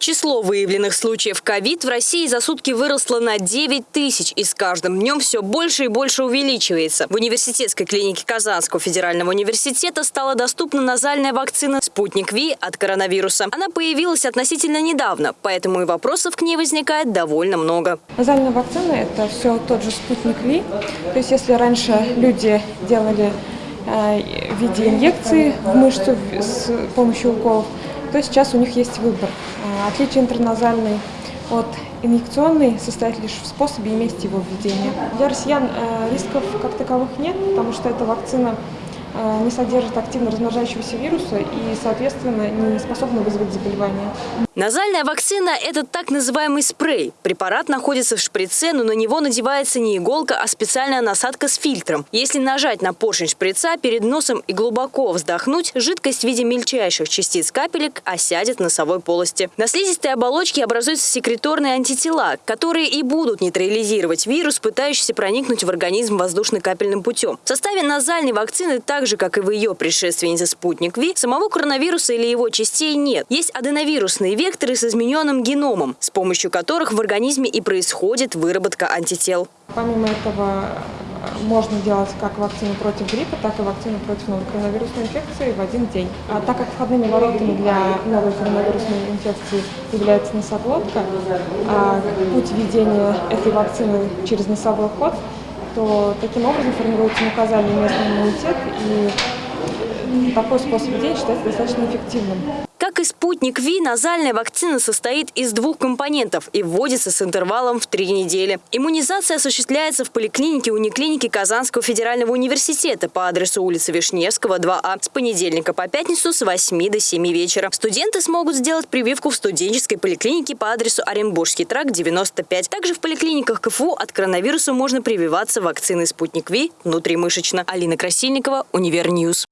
Число выявленных случаев ковид в России за сутки выросло на 9 тысяч и с каждым днем все больше и больше увеличивается. В университетской клинике Казанского федерального университета стала доступна назальная вакцина «Спутник Ви» от коронавируса. Она появилась относительно недавно, поэтому и вопросов к ней возникает довольно много. Назальная вакцина – это все тот же спутник Ви. То есть если раньше люди делали э, в виде инъекции в мышцу с помощью уколов, то сейчас у них есть выбор. Э, Отличие интерназальной от инъекционной состоит лишь в способе и месте его введения. Для россиян э, рисков как таковых нет, потому что эта вакцина не содержит активно размножающегося вируса и, соответственно, не способна вызвать заболевание. Назальная вакцина – это так называемый спрей. Препарат находится в шприце, но на него надевается не иголка, а специальная насадка с фильтром. Если нажать на поршень шприца перед носом и глубоко вздохнуть, жидкость в виде мельчайших частиц капелек осядет в носовой полости. На слизистой оболочке образуются секреторные антитела, которые и будут нейтрализировать вирус, пытающийся проникнуть в организм воздушно-капельным путем. В составе назальной вакцины, так же, как и в ее предшественнице «Спутник Ви», самого коронавируса или его частей нет. Есть аденовирусные векторы с измененным геномом, с помощью которых в организме и происходит выработка антител. Помимо этого, э, можно делать как вакцину против гриппа, так и вакцину против новой коронавирусной инфекции в один день. А так как входными воротами для новой коронавирусной инфекции является носоглотка, а путь введения этой вакцины через носовой ход, то таким образом формируется мукозальный местный иммунитет, и такой способ введения считается достаточно эффективным. Спутник V, назальная вакцина состоит из двух компонентов и вводится с интервалом в три недели. Иммунизация осуществляется в поликлинике униклиники Казанского федерального университета по адресу улица Вишневского, 2А с понедельника по пятницу с 8 до 7 вечера. Студенты смогут сделать прививку в студенческой поликлинике по адресу Оренбургский тракт, 95. Также в поликлиниках КФУ от коронавируса можно прививаться вакциной «Спутник V» внутримышечно. Алина Красильникова, Univer News.